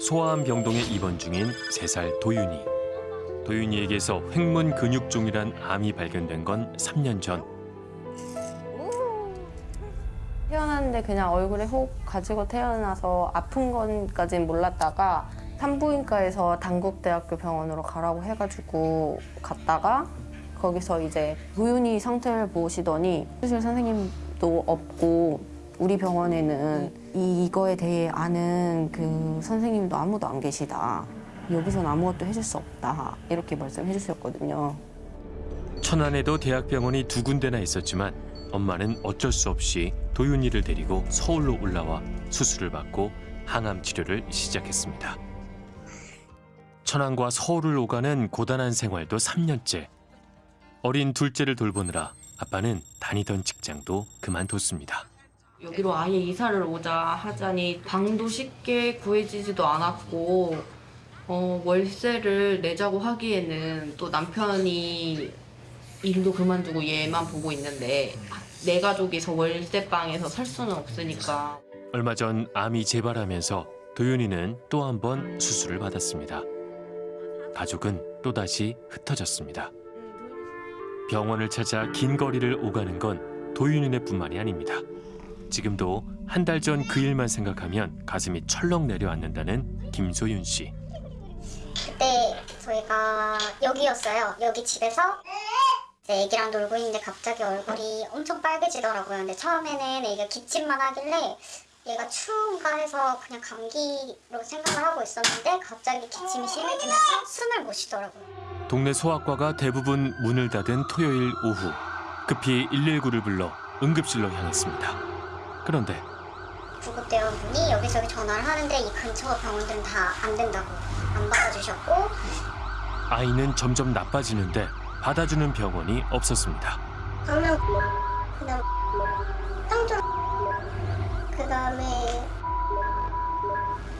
소아암 병동에 입원 중인 세 살 도윤이. 도윤이에게서 횡문 근육종이란 암이 발견된 건 3년 전. 태어났는데 그냥 얼굴에 혹 가지고 태어나서 아픈 건까진 몰랐다가 산부인과에서 단국대학교 병원으로 가라고 해가지고 갔다가 거기서 이제 도윤이 상태를 보시더니 수술 선생님도 없고 우리 병원에는 이- 이거에 대해 아는 그 선생님도 아무도 안 계시다. 여기선 아무것도 해줄 수 없다. 이렇게 말씀해 주셨거든요. 천안에도 대학병원이 두 군데나 있었지만 엄마는 어쩔 수 없이 도윤이를 데리고 서울로 올라와 수술을 받고 항암 치료를 시작했습니다. 천안과 서울을 오가는 고단한 생활도 3년째. 어린 둘째를 돌보느라 아빠는 다니던 직장도 그만뒀습니다. 여기로 아예 이사를 오자 하자니 방도 쉽게 구해지지도 않았고 어, 월세를 내자고 하기에는 또 남편이 일도 그만두고 얘만 보고 있는데 내 가족이서 월세방에서 살 수는 없으니까 얼마 전 암이 재발하면서 도윤이는 또 한 번 수술을 받았습니다. 가족은 또다시 흩어졌습니다. 병원을 찾아 긴 거리를 오가는 건 도윤이네 뿐만이 아닙니다. 지금도 한 달 전 그 일만 생각하면 가슴이 철렁 내려앉는다는 김소윤 씨. 그때 저희가 여기였어요. 여기 집에서 이제 애기랑 놀고 있는데 갑자기 얼굴이 엄청 빨개지더라고요. 근데 처음에는 애기가 기침만 하길래 얘가 추운가 해서 그냥 감기로 생각을 하고 있었는데 갑자기 기침이 심해지면서 숨을 못 쉬더라고요. 동네 소아과가 대부분 문을 닫은 토요일 오후 급히 119를 불러 응급실로 향했습니다. 그런데 구급대원분이 여기저기 전화를 하는데 이 근처 병원들은 다 안 된다고 안 받아주셨고 아이는 점점 나빠지는데 받아주는 병원이 없었습니다. 가면 그다음 땅쪽 그 다음에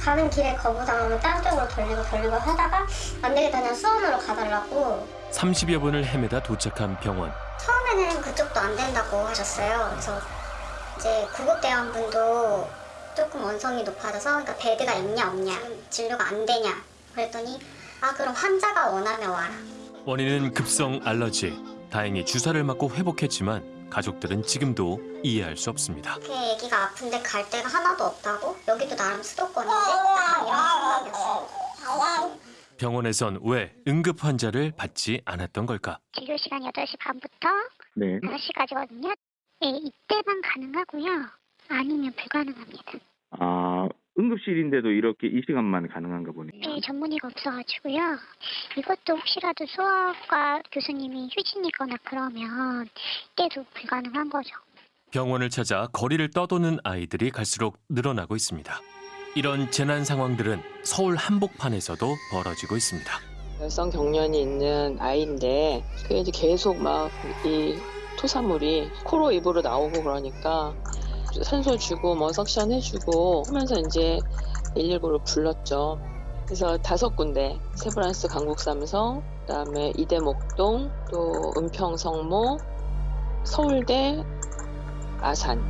가는 길에 거부당하면 다른 쪽으로 돌리고 돌리고 하다가 안 되겠다 그냥 수원으로 가달라고 30여 분을 헤매다 도착한 병원. 처음에는 그쪽도 안 된다고 하셨어요. 그래서 이제 구급대원분도 조금 원성이 높아져서 그러니까 베드가 있냐 없냐 진료가 안 되냐 그랬더니 아 그럼 환자가 원하면 와라. 원인은 급성 알러지. 다행히 주사를 맞고 회복했지만 가족들은 지금도 이해할 수 없습니다. 그 애기가 아픈데 갈 데가 하나도 없다고? 여기도 나름 수도권인데 약간 이런 생각이었어요. 병원에선 왜 응급 환자를 받지 않았던 걸까? 진료 시간 8시 반부터 네. 5시까지거든요. 네, 이때만 가능하고요. 아니면 불가능합니다. 아, 응급실인데도 이렇게 이 시간만 가능한가 보네요. 네, 전문의가 없어가지고요. 이것도 혹시라도 소아과 교수님이 휴진이거나 그러면 이때도 불가능한 거죠. 병원을 찾아 거리를 떠도는 아이들이 갈수록 늘어나고 있습니다. 이런 재난 상황들은 서울 한복판에서도 벌어지고 있습니다. 열성 경련이 있는 아이인데 그게 이제 계속 막 이 토사물이 코로 입으로 나오고 그러니까 산소 주고 뭐 석션 해주고 하면서 이제 119를 불렀죠. 그래서 다섯 군데 세브란스 강북삼성 그다음에 이대목동 또 은평성모 서울대 아산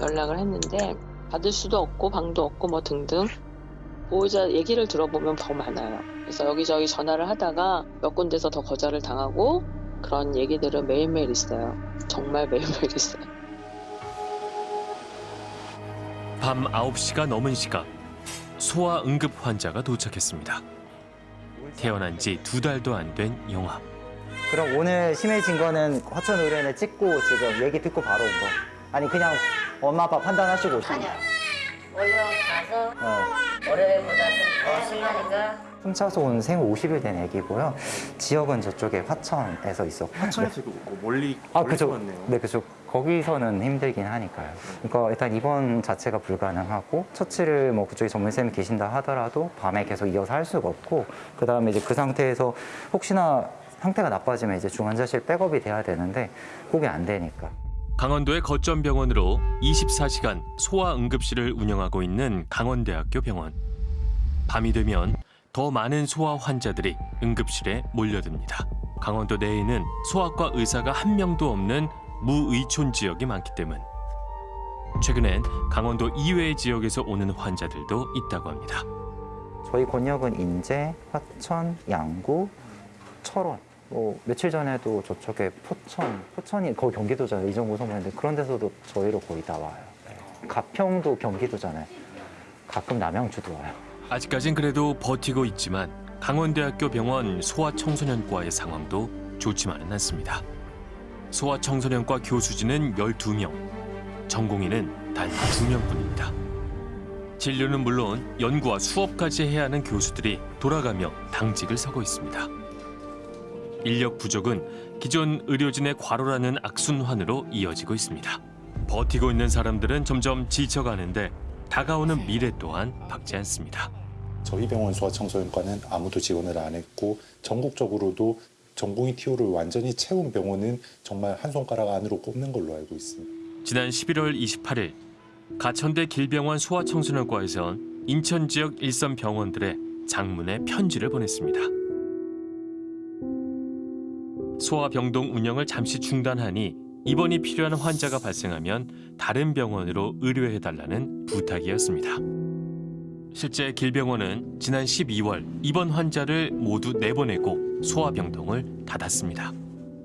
연락을 했는데 받을 수도 없고 방도 없고 뭐 등등 보호자 얘기를 들어보면 더 많아요. 그래서 여기저기 전화를 하다가 몇 군데서 더 거절을 당하고 그런 얘기들은 매일매일 있어요. 정말 매일매일 있어요. 밤 9시가 넘은 시각 소아 응급 환자가 도착했습니다. 태어난 지 두 달도 안 된 영아. 그럼 오늘 심해진 거는 화천 의뢰인을 찍고 지금 얘기 듣고 바로 온 거. 아니 그냥 엄마 아빠 판단하시고 오신 거. 얼른 가서 어. 월요일보다 더 심하니까 훔쳐서 온 생후 50일 된 애기고요. 지역은 저쪽에 화천에서 있었고. 화천에서 뭐 멀리 아, 멀리 그죠. 왔네요. 네, 그죠. 거기서는 힘들긴 하니까요. 그러니까 일단 입원 자체가 불가능하고 처치를 뭐 그쪽에 전문쌤이 계신다 하더라도 밤에 계속 이어서 할 수가 없고 그 다음에 이제 그 상태에서 혹시나 상태가 나빠지면 이제 중환자실 백업이 돼야 되는데 그게 안 되니까. 강원도의 거점 병원으로 24시간 소아 응급실을 운영하고 있는 강원대학교 병원. 밤이 되면 더 많은 소아 환자들이 응급실에 몰려듭니다. 강원도 내에는 소아과 의사가 한 명도 없는 무의촌 지역이 많기 때문. 최근엔 강원도 이외의 지역에서 오는 환자들도 있다고 합니다. 저희 권역은 인제, 화천, 양구, 철원. 뭐 며칠 전에도 저쪽에 포천, 포천이 거의 경기도잖아요. 이정구 소문인데 그런 데서도 저희로 거의 다 와요. 네. 가평도 경기도잖아요. 가끔 남양주도 와요. 아직까진 그래도 버티고 있지만 강원대학교 병원 소아청소년과의 상황도 좋지만은 않습니다. 소아청소년과 교수진은 12명, 전공의는 단 2명뿐입니다. 진료는 물론 연구와 수업까지 해야 하는 교수들이 돌아가며 당직을 서고 있습니다. 인력 부족은 기존 의료진의 과로라는 악순환으로 이어지고 있습니다. 버티고 있는 사람들은 점점 지쳐가는데 다가오는 미래 또한 밝지 않습니다. 저희 병원 소아청소년과는 아무도 지원을 안 했고 전국적으로도 전공의 TO를 완전히 채운 병원은 정말 한 손가락 안으로 꼽는 걸로 알고 있습니다. 지난 11월 28일 가천대 길병원 소아청소년과에선 인천 지역 일선 병원들의 장문의 편지를 보냈습니다. 소아병동 운영을 잠시 중단하니 입원이 필요한 환자가 발생하면 다른 병원으로 의료해달라는 부탁이었습니다. 실제 길병원은 지난 12월 입원 환자를 모두 내보내고 소아병동을 닫았습니다.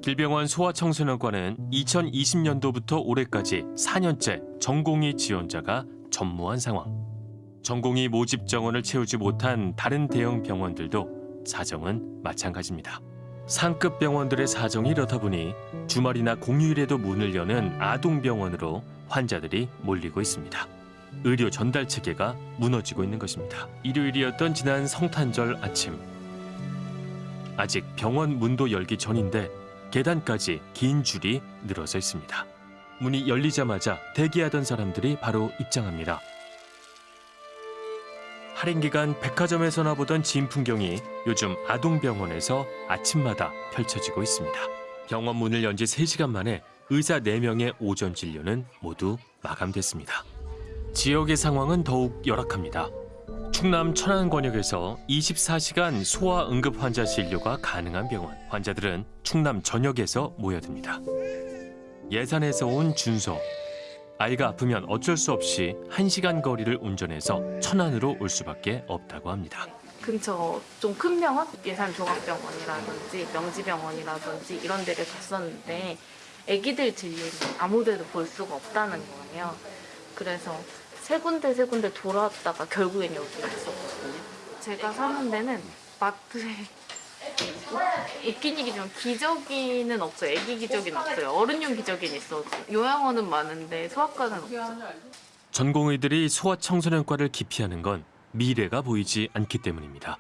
길병원 소아청소년과는 2020년도부터 올해까지 4년째 전공의 지원자가 전무한 상황. 전공의 모집 정원을 채우지 못한 다른 대형 병원들도 사정은 마찬가지입니다. 상급 병원들의 사정이 이렇다 보니 주말이나 공휴일에도 문을 여는 아동병원으로 환자들이 몰리고 있습니다. 의료 전달 체계가 무너지고 있는 것입니다. 일요일이었던 지난 성탄절 아침. 아직 병원 문도 열기 전인데 계단까지 긴 줄이 늘어서 있습니다. 문이 열리자마자 대기하던 사람들이 바로 입장합니다. 할인 기간 백화점에서나 보던 진 풍경이 요즘 아동병원에서 아침마다 펼쳐지고 있습니다. 병원 문을 연지 3시간 만에 의사 4명의 오전 진료는 모두 마감됐습니다. 지역의 상황은 더욱 열악합니다. 충남 천안 권역에서 24시간 소아 응급 환자 진료가 가능한 병원. 환자들은 충남 전역에서 모여듭니다. 예산에서 온 준서. 아이가 아프면 어쩔 수 없이 1시간 거리를 운전해서 천안으로 올 수밖에 없다고 합니다. 근처 좀 큰 병원? 예산 종합병원이라든지 명지병원이라든지 이런 데를 갔었는데 아기들 진료를 아무 데도 볼 수가 없다는 거예요. 그래서 세 군데 세 군데 돌아왔다가 결국엔 여기 왔었거든요. 제가 사는 데는 마트에 웃긴 얘기지만 기저귀는 없어요. 애기 기저귀는 없어요. 어른용 기저귀는 있어도 요양원은 많은데 소아과는 없어요. 전공의들이 소아청소년과를 기피하는 건 미래가 보이지 않기 때문입니다.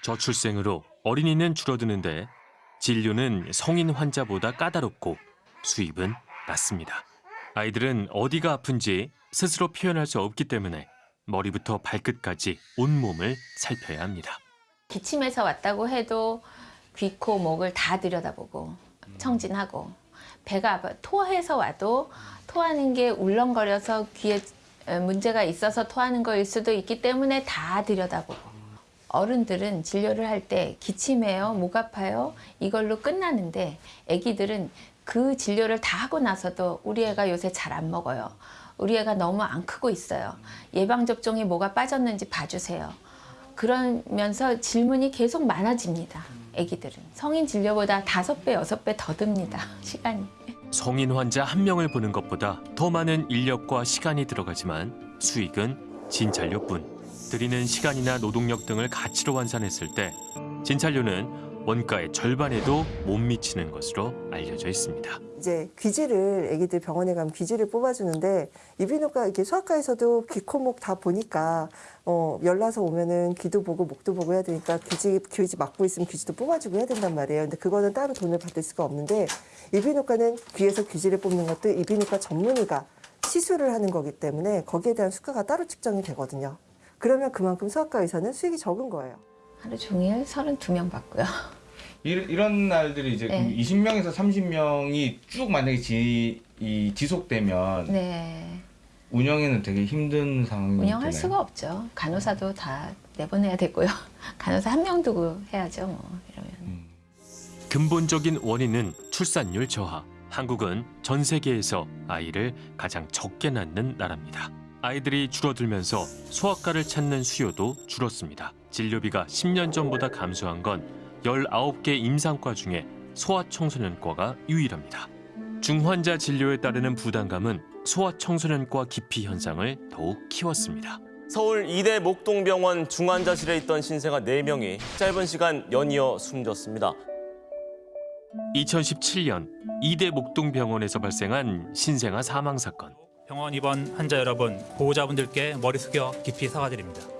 저출생으로 어린이는 줄어드는데 진료는 성인 환자보다 까다롭고 수입은 낮습니다. 아이들은 어디가 아픈지 스스로 표현할 수 없기 때문에 머리부터 발끝까지 온몸을 살펴야 합니다. 기침해서 왔다고 해도 귀, 코, 목을 다 들여다보고 청진하고 배가 아파 토해서 와도 토하는 게 울렁거려서 귀에 어, 문제가 있어서 토하는 거일 수도 있기 때문에 다 들여다보고 어른들은 진료를 할 때 기침해요, 목 아파요 이걸로 끝나는데 아기들은 그 진료를 다 하고 나서도 우리 애가 요새 잘 안 먹어요. 우리 애가 너무 안 크고 있어요. 예방접종이 뭐가 빠졌는지 봐주세요. 그러면서 질문이 계속 많아집니다. 아기들은 성인 진료보다 다섯 배 여섯 배 더 듭니다. 시간이. 성인 환자 한 명을 보는 것보다 더 많은 인력과 시간이 들어가지만 수익은 진찰료뿐. 들이는 시간이나 노동력 등을 가치로 환산했을 때 진찰료는 원가의 절반에도 못 미치는 것으로 알려져 있습니다. 이제 귀지를 아기들 병원에 가면 귀지를 뽑아주는데 이비인후과 이렇게 소아과에서도 귀, 코, 목 다 보니까 어, 열나서 오면은 귀도 보고 목도 보고 해야 되니까 귀지 귀지 막고 있으면 귀지도 뽑아주고 해야 된단 말이에요. 근데 그거는 따로 돈을 받을 수가 없는데 이비인후과는 귀에서 귀지를 뽑는 것도 이비인후과 전문의가 시술을 하는 거기 때문에 거기에 대한 수가가 따로 측정이 되거든요. 그러면 그만큼 소아과 의사는 수익이 적은 거예요. 하루 종일 32명 받고요. 이- 이런 날들이 이제 네. 20명에서 30명이 쭉 만약에 지, 이 지속되면 네. 운영에는 되게 힘든 상황이 운영할 되나요? 수가 없죠. 간호사도 다 내보내야 되고요. 간호사 한 명 두고 해야죠. 뭐 이러면. 근본적인 원인은 출산율 저하. 한국은 전 세계에서 아이를 가장 적게 낳는 나라입니다. 아이들이 줄어들면서 소아과를 찾는 수요도 줄었습니다. 진료비가 10년 전보다 감소한 건 19개 임상과 중에 소아청소년과가 유일합니다. 중환자 진료에 따르는 부담감은 소아청소년과 기피 현상을 더욱 키웠습니다. 서울 이대 목동병원 중환자실에 있던 신생아 4명이 짧은 시간 연이어 숨졌습니다. 2017년 이대 목동병원에서 발생한 신생아 사망 사건. 병원 입원 환자 여러분, 보호자분들께 머리 숙여 깊이 사과드립니다.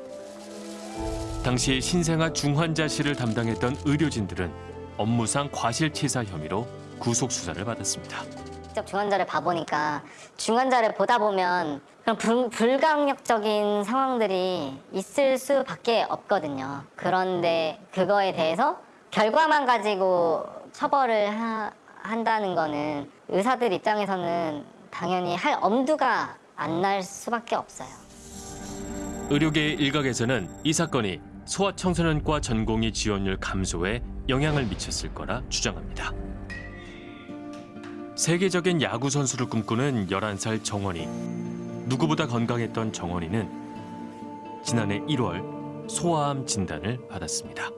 당시 신생아 중환자실을 담당했던 의료진들은 업무상 과실치사 혐의로 구속 수사를 받았습니다. 직접 중환자를 봐보니까 중환자를 보다 보면 그런 불, 불강력적인 상황들이 있을 수밖에 없거든요. 그런데 그거에 대해서 결과만 가지고 처벌을 하- 한다는 거는 의사들 입장에서는 당연히 할 엄두가 안 날 수밖에 없어요. 의료계 일각에서는 이 사건이 소아청소년과 전공의 지원율 감소에 영향을 미쳤을 거라 주장합니다. 세계적인 야구 선수를 꿈꾸는 11살 정원이 누구보다 건강했던 정원이는 지난해 1월 소아암 진단을 받았습니다.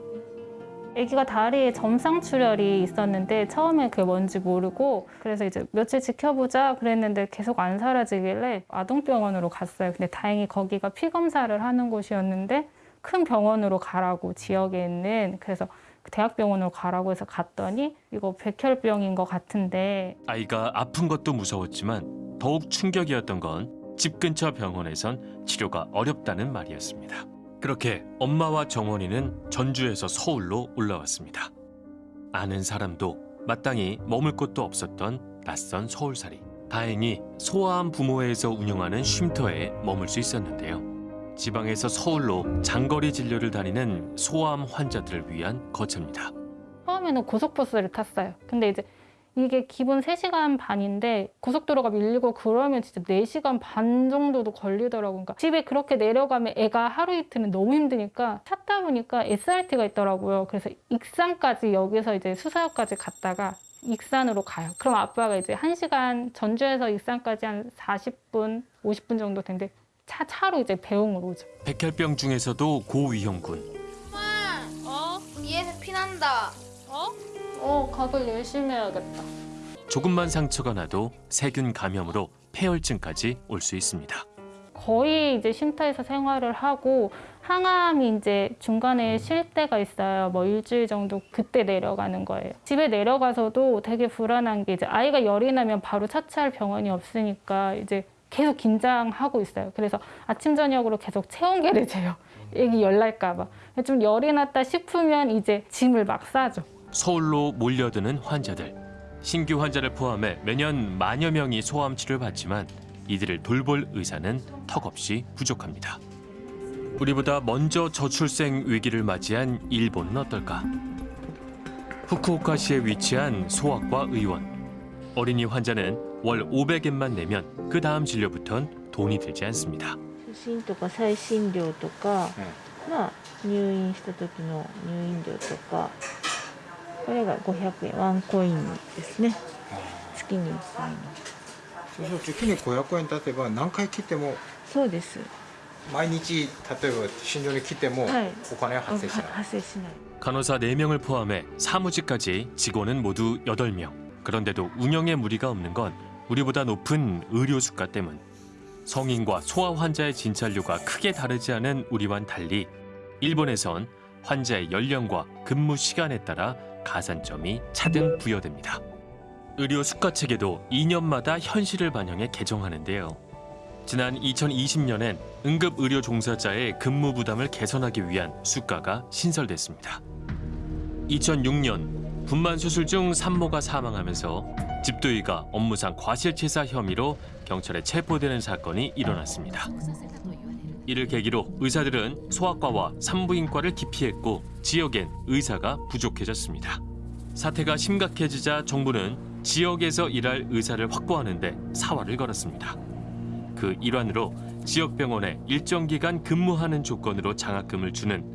아기가 다리에 점상 출혈이 있었는데 처음에 그게 뭔지 모르고 그래서 이제 며칠 지켜보자 그랬는데 계속 안 사라지길래 아동병원으로 갔어요. 근데 다행히 거기가 피 검사를 하는 곳이었는데 큰 병원으로 가라고 지역에 있는 그래서 대학병원으로 가라고 해서 갔더니 이거 백혈병인 것 같은데 아이가 아픈 것도 무서웠지만 더욱 충격이었던 건 집 근처 병원에선 치료가 어렵다는 말이었습니다. 그렇게 엄마와 정원이는 전주에서 서울로 올라왔습니다. 아는 사람도 마땅히 머물 곳도 없었던 낯선 서울살이. 다행히 소아암 부모회에서 운영하는 쉼터에 머물 수 있었는데요. 지방에서 서울로 장거리 진료를 다니는 소아암 환자들을 위한 거처입니다. 처음에는 고속버스를 탔어요. 근데 이제 이게 기본 3시간 반인데 고속도로가 밀리고 그러면 진짜 4시간 반 정도도 걸리더라고요. 그러니까 집에 그렇게 내려가면 애가 하루 이틀은 너무 힘드니까 찾다 보니까 SRT가 있더라고요. 그래서 익산까지 여기서 이제 수서역까지 갔다가 익산으로 가요. 그럼 아빠가 이제 1시간 전주에서 익산까지 한 40분, 50분 정도 되는데 차, 차로 이제 배웅으로 오죠. 백혈병 중에서도 고위험군 어? 이에서 피난다. 어? 어, 각을 열심히 해야겠다. 조금만 상처가 나도 세균 감염으로 폐혈증까지 올 수 있습니다. 거의 이제 쉼터에서 생활을 하고 항암이 이제 중간에 쉴 때가 있어요. 뭐 일주일 정도 그때 내려가는 거예요. 집에 내려가서도 되게 불안한 게 이제 아이가 열이 나면 바로 차치할 병원이 없으니까 이제 계속 긴장하고 있어요. 그래서 아침 저녁으로 계속 체온계를 재요. 애기 열 날까 봐. 좀 열이 났다 싶으면 이제 짐을 막 싸죠. 서울로 몰려드는 환자들. 신규 환자를 포함해 매년 만여 명이 소아암 치료를 받지만 이들을 돌볼 의사는 턱없이 부족합니다. 우리보다 먼저 저출생 위기를 맞이한 일본은 어떨까? 후쿠오카시에 위치한 소아과 의원. 어린이 환자는 월 500엔만 내면 그 다음 진료부턴 돈이 들지 않습니다. 初診とか再診料とか、まあ入院した時の入院料とかこれが500円ワンコインですね月に1回のそうすると月に500円経てば何回切ってもそうです毎日例えば診療に来てもはいお金は発生しない、発生しない 간호사 4명을 포함해 사무직까지 직원은 모두 8명. 그런데도 운영에 무리가 없는 건 우리보다 높은 의료 수가 때문. 성인과 소아 환자의 진찰료가 크게 다르지 않은 우리와는 달리 일본에선 환자의 연령과 근무 시간에 따라 가산점이 차등 부여됩니다. 의료 수가 체계도 2년마다 현실을 반영해 개정하는데요. 지난 2020년엔 응급 의료 종사자의 근무 부담을 개선하기 위한 수가가 신설됐습니다. 2006년 분만 수술 중 산모가 사망하면서 집도의가 업무상 과실치사 혐의로 경찰에 체포되는 사건이 일어났습니다. 이를 계기로 의사들은 소아과와 산부인과를 기피했고 지역엔 의사가 부족해졌습니다. 사태가 심각해지자 정부는 지역에서 일할 의사를 확보하는 데 사활을 걸었습니다. 그 일환으로 지역 병원에 일정 기간 근무하는 조건으로 장학금을 주는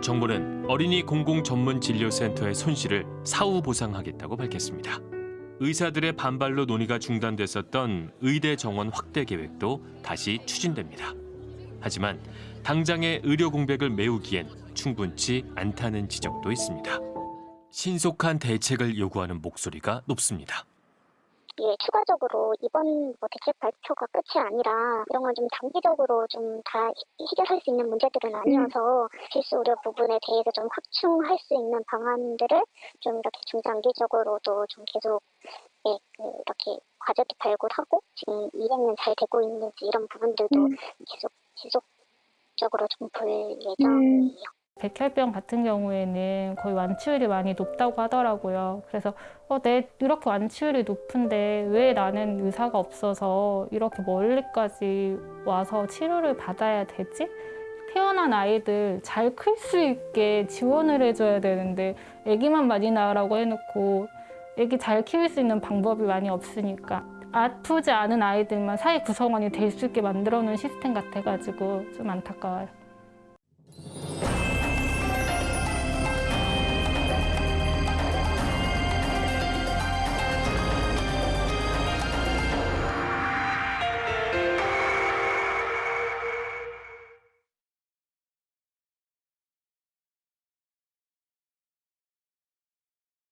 정부는 어린이 공공 전문 진료센터의 손실을 사후 보상하겠다고 밝혔습니다. 의사들의 반발로 논의가 중단됐었던 의대 정원 확대 계획도 다시 추진됩니다. 하지만 당장의 의료 공백을 메우기엔 충분치 않다는 지적도 있습니다. 신속한 대책을 요구하는 목소리가 높습니다. 이게 추가적으로 이번 뭐 대책 발표가 끝이 아니라 이런 건 좀 단기적으로 좀 다 해결할 수 있는 문제들은 아니어서 필수 의료 부분에 대해서 좀 확충할 수 있는 방안들을 좀 이렇게 중장기적으로도 좀 계속 예, 그 이렇게 과제도 발굴하고 지금 이행은 잘 되고 있는지 이런 부분들도 계속 지속적으로 좀 볼 예정이에요. 백혈병 같은 경우에는 거의 완치율이 많이 높다고 하더라고요. 그래서 어, 내 이렇게 완치율이 높은데 왜 나는 의사가 없어서 이렇게 멀리까지 와서 치료를 받아야 되지? 태어난 아이들 잘 클 수 있게 지원을 해줘야 되는데 아기만 많이 낳으라고 해놓고 아기 잘 키울 수 있는 방법이 많이 없으니까 아프지 않은 아이들만 사회 구성원이 될 수 있게 만들어 놓은 시스템 같아가지고 좀 안타까워요.